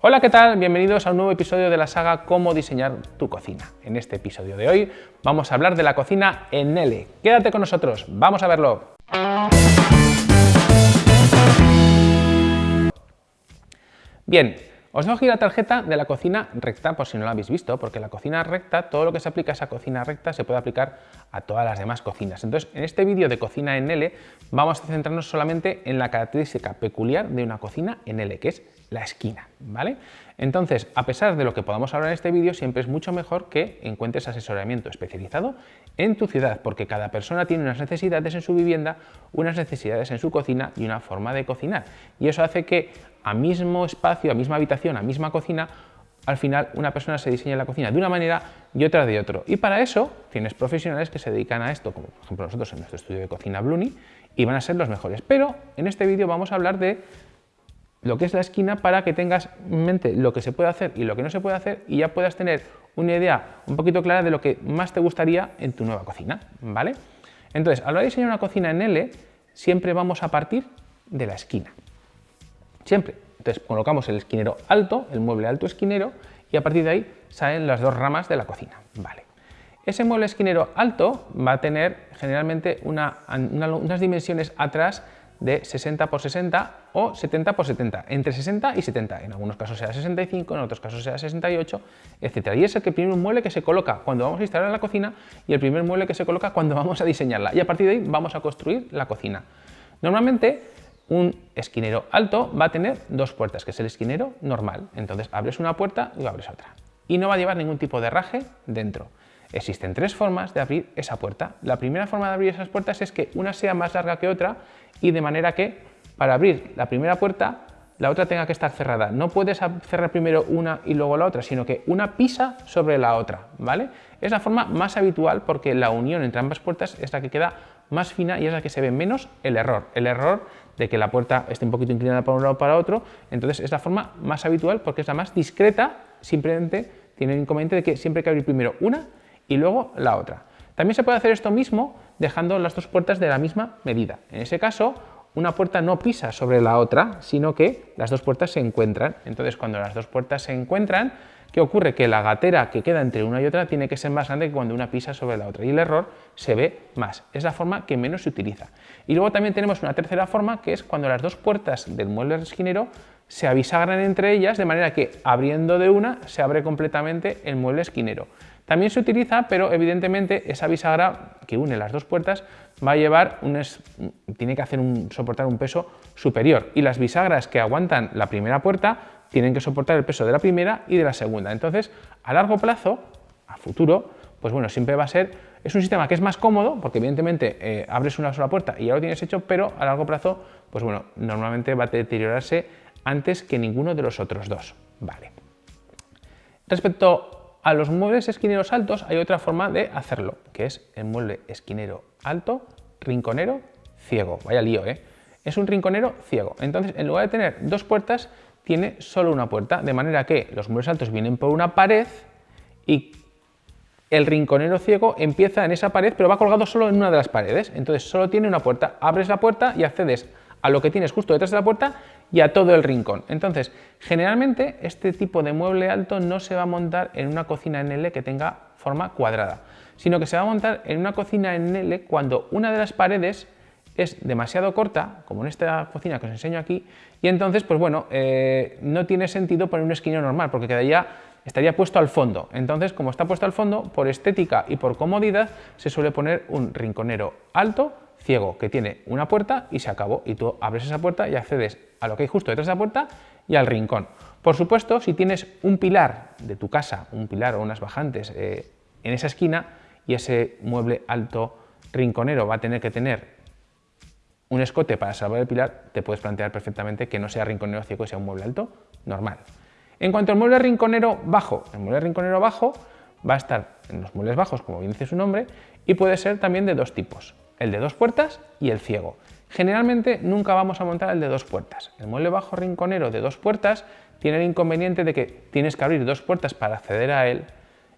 Hola, ¿qué tal? Bienvenidos a un nuevo episodio de la saga Cómo diseñar tu cocina. En este episodio de hoy vamos a hablar de la cocina en L. Quédate con nosotros, vamos a verlo. Bien, os dejo aquí la tarjeta de la cocina recta, por si no la habéis visto, porque la cocina recta, todo lo que se aplica a esa cocina recta se puede aplicar a todas las demás cocinas. Entonces, en este vídeo de cocina en L, vamos a centrarnos solamente en la característica peculiar de una cocina en L, que es la esquina, ¿vale? Entonces, a pesar de lo que podamos hablar en este vídeo, siempre es mucho mejor que encuentres asesoramiento especializado en tu ciudad, porque cada persona tiene unas necesidades en su vivienda, unas necesidades en su cocina y una forma de cocinar. Y eso hace que a mismo espacio, a misma habitación, a misma cocina, al final una persona se diseña la cocina de una manera y otra de otro. Y para eso tienes profesionales que se dedican a esto, como por ejemplo nosotros en nuestro estudio de cocina Bluni, y van a ser los mejores. Pero en este vídeo vamos a hablar de lo que es la esquina para que tengas en mente lo que se puede hacer y lo que no se puede hacer y ya puedas tener una idea un poquito clara de lo que más te gustaría en tu nueva cocina, ¿vale? Entonces, a la hora de diseñar una cocina en L, siempre vamos a partir de la esquina siempre. Entonces colocamos el esquinero alto, el mueble alto esquinero, y a partir de ahí salen las dos ramas de la cocina. Vale. Ese mueble esquinero alto va a tener generalmente unas dimensiones atrás de 60 por 60 o 70 por 70, entre 60 y 70, en algunos casos sea 65, en otros casos sea 68, etc. Y es el primer mueble que se coloca cuando vamos a instalar la cocina y el primer mueble que se coloca cuando vamos a diseñarla. Y a partir de ahí vamos a construir la cocina. Normalmente un esquinero alto va a tener dos puertas, que es el esquinero normal. Entonces abres una puerta y abres otra. Y no va a llevar ningún tipo de raje dentro. Existen tres formas de abrir esa puerta. La primera forma de abrir esas puertas es que una sea más larga que otra y de manera que para abrir la primera puerta la otra tenga que estar cerrada. No puedes cerrar primero una y luego la otra, sino que una pisa sobre la otra, ¿vale? Es la forma más habitual porque la unión entre ambas puertas es la que queda más fina y es la que se ve menos el error. El error de que la puerta esté un poquito inclinada para un lado o para otro, entonces es la forma más habitual porque es la más discreta, simplemente tiene el inconveniente de que siempre hay que abrir primero una y luego la otra. También se puede hacer esto mismo dejando las dos puertas de la misma medida. En ese caso, una puerta no pisa sobre la otra, sino que las dos puertas se encuentran. Entonces, cuando las dos puertas se encuentran, ¿qué ocurre? Que la gatera que queda entre una y otra tiene que ser más grande que cuando una pisa sobre la otra y el error se ve más. Es la forma que menos se utiliza. Y luego también tenemos una tercera forma que es cuando las dos puertas del mueble esquinero se avisagran entre ellas de manera que abriendo de una se abre completamente el mueble esquinero. También se utiliza, pero evidentemente esa bisagra que une las dos puertas va a llevar un tiene que hacer un, soportar un peso superior y las bisagras que aguantan la primera puerta tienen que soportar el peso de la primera y de la segunda. Entonces, a largo plazo, a futuro, pues bueno, siempre va a ser, es un sistema que es más cómodo, porque evidentemente eh, abres una sola puerta y ya lo tienes hecho, pero a largo plazo, pues bueno, normalmente va a deteriorarse antes que ninguno de los otros dos. Vale. Respecto a los muebles esquineros altos, hay otra forma de hacerlo, que es el mueble esquinero alto, rinconero, ciego. Vaya lío, ¿eh? Es un rinconero ciego. Entonces, en lugar de tener dos puertas, tiene solo una puerta, de manera que los muebles altos vienen por una pared y el rinconero ciego empieza en esa pared, pero va colgado solo en una de las paredes. Entonces solo tiene una puerta. Abres la puerta y accedes a lo que tienes justo detrás de la puerta y a todo el rincón. Entonces, generalmente este tipo de mueble alto no se va a montar en una cocina en L que tenga forma cuadrada, sino que se va a montar en una cocina en L cuando una de las paredes es demasiado corta, como en esta cocina que os enseño aquí, y entonces, pues bueno, eh, no tiene sentido poner un esquinero normal, porque quedaría, estaría puesto al fondo. Entonces, como está puesto al fondo, por estética y por comodidad, se suele poner un rinconero alto, ciego, que tiene una puerta y se acabó. Y tú abres esa puerta y accedes a lo que hay justo detrás de la puerta y al rincón. Por supuesto, si tienes un pilar de tu casa, un pilar o unas bajantes eh, en esa esquina, y ese mueble alto rinconero va a tener que tener un escote para salvar el pilar, te puedes plantear perfectamente que no sea rinconero ciego y sea un mueble alto normal. En cuanto al mueble rinconero bajo, el mueble rinconero bajo va a estar en los muebles bajos, como bien dice su nombre, y puede ser también de dos tipos, el de dos puertas y el ciego. Generalmente nunca vamos a montar el de dos puertas. El mueble bajo rinconero de dos puertas tiene el inconveniente de que tienes que abrir dos puertas para acceder a él.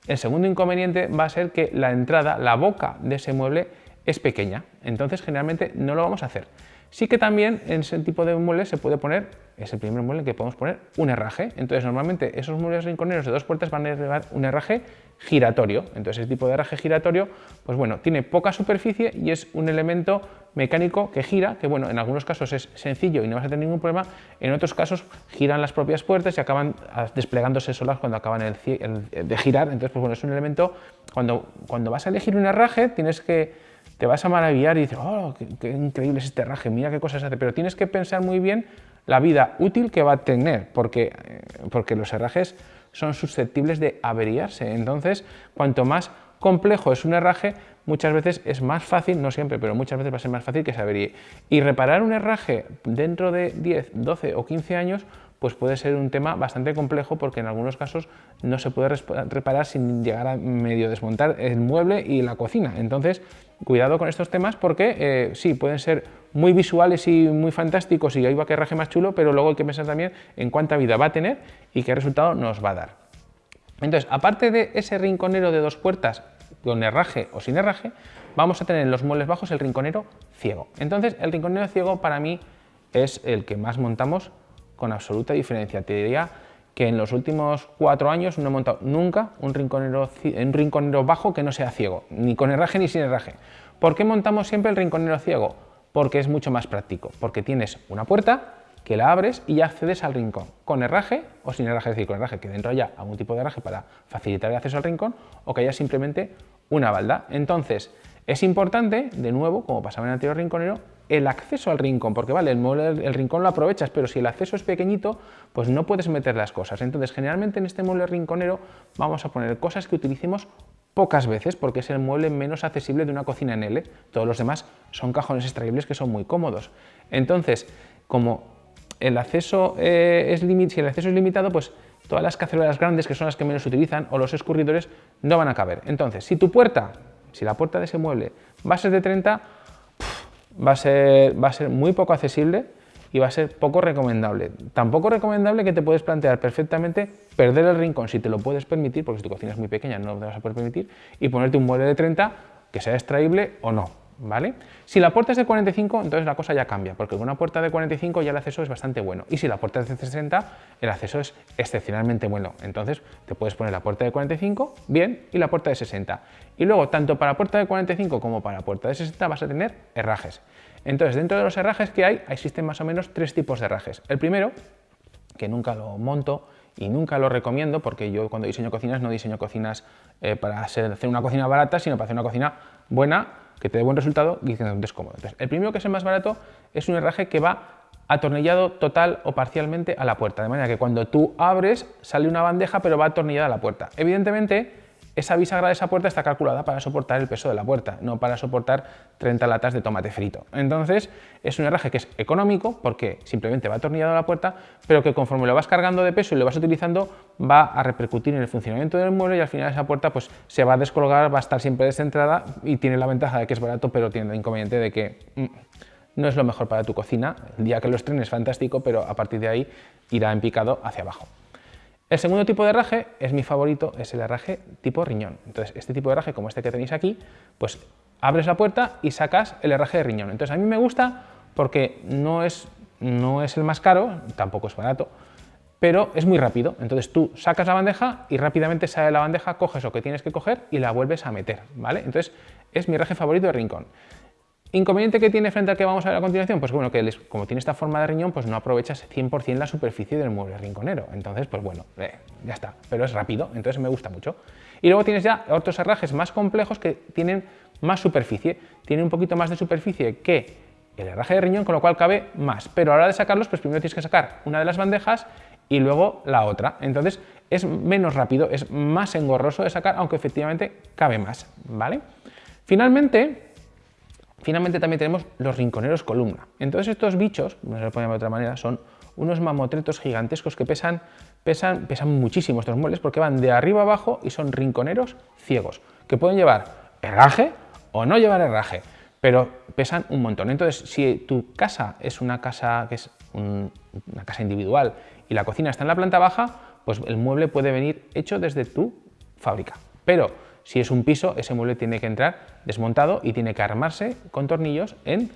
El segundo inconveniente va a ser que la entrada, la boca de ese mueble es pequeña, entonces generalmente no lo vamos a hacer. Sí que también en ese tipo de muebles se puede poner es el primer mueble que podemos poner un herraje. Entonces, normalmente esos muebles rinconeros de dos puertas van a llevar un herraje giratorio. Entonces, ese tipo de herraje giratorio, pues bueno, tiene poca superficie y es un elemento mecánico que gira, que bueno, en algunos casos es sencillo y no vas a tener ningún problema, en otros casos giran las propias puertas y acaban ah, desplegándose solas cuando acaban de girar. Entonces, pues bueno, es un elemento, cuando, cuando vas a elegir un herraje, tienes que te vas a maravillar y dices, oh, qué, increíble es este herraje, mira qué cosas hace, pero tienes que pensar muy bien la vida útil que va a tener, porque, eh, porque los herrajes son susceptibles de averiarse. Entonces, cuanto más complejo es un herraje, muchas veces es más fácil, no siempre, pero muchas veces va a ser más fácil que se averíe. Y reparar un herraje dentro de 10, 12 o 15 años pues puede ser un tema bastante complejo porque en algunos casos no se puede reparar sin llegar a medio desmontar el mueble y la cocina. Entonces, cuidado con estos temas porque eh, sí, pueden ser muy visuales y muy fantásticos y ahí va que raje más chulo, pero luego hay que pensar también en cuánta vida va a tener y qué resultado nos va a dar. Entonces, aparte de ese rinconero de dos puertas con herraje o sin herraje, vamos a tener en los muebles bajos el rinconero ciego. Entonces, el rinconero ciego para mí es el que más montamos con absoluta diferencia. Te diría que en los últimos cuatro años no he montado nunca un rinconero, un rinconero bajo que no sea ciego, ni con herraje ni sin herraje. ¿Por qué montamos siempre el rinconero ciego? Porque es mucho más práctico, porque tienes una puerta que la abres y ya accedes al rincón, con herraje o sin herraje, es decir, con herraje, que dentro haya algún tipo de herraje para facilitar el acceso al rincón o que haya simplemente una balda. Entonces, es importante, de nuevo, como pasaba en el anterior rinconero, el acceso al rincón, porque vale, el, el rincón lo aprovechas, pero si el acceso es pequeñito, pues no puedes meter las cosas. Entonces, generalmente en este mueble rinconero vamos a poner cosas que utilicemos pocas veces, porque es el mueble menos accesible de una cocina en L. Todos los demás son cajones extraíbles que son muy cómodos. Entonces, como el acceso, eh, es si el acceso es limitado, pues todas las cacerolas grandes, que son las que menos utilizan, o los escurridores, no van a caber. Entonces, si tu puerta, si la puerta de ese mueble va a ser de 30, va a ser, va a ser muy poco accesible y va a ser poco recomendable. Tampoco recomendable que te puedes plantear perfectamente perder el rincón si te lo puedes permitir, porque si tu cocina es muy pequeña no lo vas a poder permitir, y ponerte un mueble de 30 que sea extraíble o no. ¿Vale? Si la puerta es de 45, entonces la cosa ya cambia, porque con una puerta de 45 ya el acceso es bastante bueno. Y si la puerta es de 60, el acceso es excepcionalmente bueno. Entonces te puedes poner la puerta de 45, bien, y la puerta de 60. Y luego, tanto para puerta de 45 como para puerta de 60 vas a tener herrajes. Entonces, dentro de los herrajes que hay, existen más o menos tres tipos de herrajes. El primero, que nunca lo monto, y nunca lo recomiendo porque yo cuando diseño cocinas no diseño cocinas eh, para hacer una cocina barata, sino para hacer una cocina buena que te dé buen resultado y que no estés cómodo. Entonces, el primero que es el más barato es un herraje que va atornillado total o parcialmente a la puerta, de manera que cuando tú abres sale una bandeja pero va atornillada a la puerta. Evidentemente, esa bisagra de esa puerta está calculada para soportar el peso de la puerta, no para soportar 30 latas de tomate frito. Entonces, es un herraje que es económico porque simplemente va atornillado a la puerta, pero que conforme lo vas cargando de peso y lo vas utilizando, va a repercutir en el funcionamiento del mueble y al final esa puerta pues, se va a descolgar, va a estar siempre descentrada y tiene la ventaja de que es barato, pero tiene el inconveniente de que mm, no es lo mejor para tu cocina. El día que lo estrenes, fantástico, pero a partir de ahí irá en picado hacia abajo. El segundo tipo de herraje es mi favorito, es el herraje tipo riñón. Entonces, este tipo de herraje, como este que tenéis aquí, pues abres la puerta y sacas el herraje de riñón. Entonces, a mí me gusta porque no es, no es el más caro, tampoco es barato, pero es muy rápido. Entonces, tú sacas la bandeja y rápidamente sale la bandeja, coges lo que tienes que coger y la vuelves a meter, ¿vale? Entonces, es mi herraje favorito de rincón. ¿Inconveniente que tiene frente al que vamos a ver a continuación? Pues bueno, que como tiene esta forma de riñón, pues no aprovechas 100% la superficie del mueble rinconero. Entonces, pues bueno, eh, ya está. Pero es rápido, entonces me gusta mucho. Y luego tienes ya otros herrajes más complejos que tienen más superficie. Tienen un poquito más de superficie que el herraje de riñón, con lo cual cabe más. Pero a la hora de sacarlos, pues primero tienes que sacar una de las bandejas y luego la otra. Entonces es menos rápido, es más engorroso de sacar, aunque efectivamente cabe más. ¿vale? Finalmente, Finalmente también tenemos los rinconeros columna. Entonces estos bichos, no se lo ponemos de otra manera, son unos mamotretos gigantescos que pesan, pesan, pesan muchísimo estos muebles porque van de arriba abajo y son rinconeros ciegos, que pueden llevar herraje o no llevar herraje, pero pesan un montón. Entonces, si tu casa es una casa que es una casa individual y la cocina está en la planta baja, pues el mueble puede venir hecho desde tu fábrica. Pero si es un piso, ese mueble tiene que entrar desmontado y tiene que armarse con tornillos en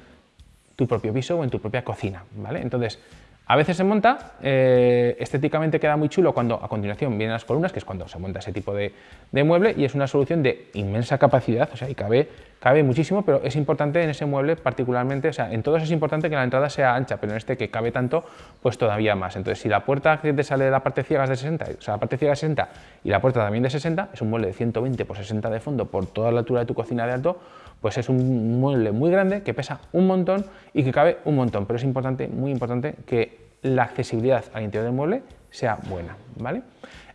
tu propio piso o en tu propia cocina. ¿vale? Entonces, A veces se monta, eh, estéticamente queda muy chulo cuando a continuación vienen las columnas, que es cuando se monta ese tipo de, mueble, y es una solución de inmensa capacidad, o sea, y cabe, cabe muchísimo, pero es importante en ese mueble particularmente, o sea, en todos es importante que la entrada sea ancha, pero en este que cabe tanto, pues todavía más. Entonces, si la puerta te sale de la parte ciega es de 60, o sea, la parte ciega de 60 y la puerta también de 60, es un mueble de 120 por 60 de fondo por toda la altura de tu cocina de alto, pues es un mueble muy grande que pesa un montón y que cabe un montón, pero es importante, muy importante, que la accesibilidad al interior del mueble sea buena. ¿vale?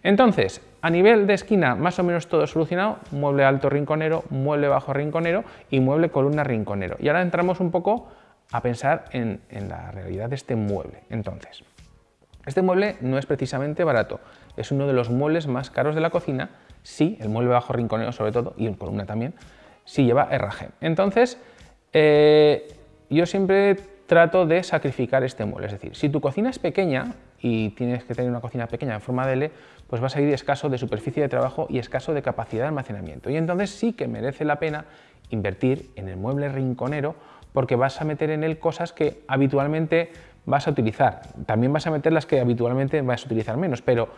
Entonces, a nivel de esquina, más o menos todo solucionado, mueble alto rinconero, mueble bajo rinconero y mueble columna rinconero. Y ahora entramos un poco a pensar en, la realidad de este mueble. Entonces, este mueble no es precisamente barato, es uno de los muebles más caros de la cocina, sí, el mueble bajo rinconero sobre todo, y en columna también, sí lleva herraje. Entonces, eh, yo siempre trato de sacrificar este mueble. Es decir, si tu cocina es pequeña y tienes que tener una cocina pequeña en forma de L, pues vas a ir escaso de superficie de trabajo y escaso de capacidad de almacenamiento. Y entonces sí que merece la pena invertir en el mueble rinconero porque vas a meter en él cosas que habitualmente vas a utilizar. También vas a meter las que habitualmente vas a utilizar menos, pero,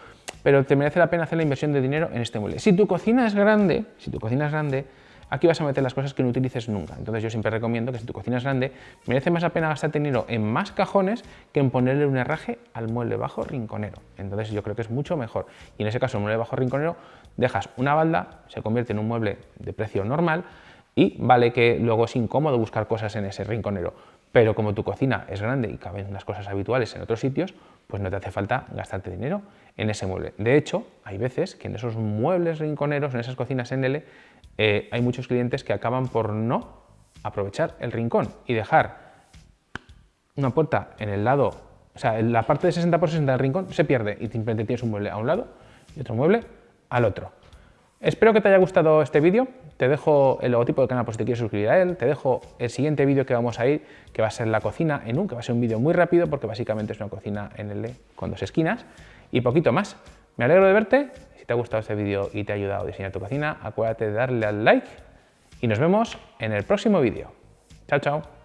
pero te merece la pena hacer la inversión de dinero en este mueble. Si tu cocina es grande, si tu cocina es grande, aquí vas a meter las cosas que no utilices nunca. Entonces yo siempre recomiendo que si tu cocina es grande, merece más la pena gastar dinero en más cajones que en ponerle un herraje al mueble bajo rinconero. Entonces yo creo que es mucho mejor. Y en ese caso el mueble bajo rinconero dejas una balda, se convierte en un mueble de precio normal y vale que luego es incómodo buscar cosas en ese rinconero. Pero como tu cocina es grande y caben unas cosas habituales en otros sitios, pues no te hace falta gastarte dinero en ese mueble. De hecho, hay veces que en esos muebles rinconeros, en esas cocinas en L, eh, hay muchos clientes que acaban por no aprovechar el rincón y dejar una puerta en el lado, o sea, en la parte de 60 por 60 del rincón se pierde y simplemente tienes un mueble a un lado y otro mueble al otro. Espero que te haya gustado este vídeo, te dejo el logotipo del canal por si te quieres suscribir a él, te dejo el siguiente vídeo que vamos a ir, que va a ser la cocina en un, que va a ser un vídeo muy rápido porque básicamente es una cocina en L con dos esquinas y poquito más. Me alegro de verte te ha gustado este vídeo y te ha ayudado a diseñar tu cocina, acuérdate de darle al like y nos vemos en el próximo vídeo. Chao, chao.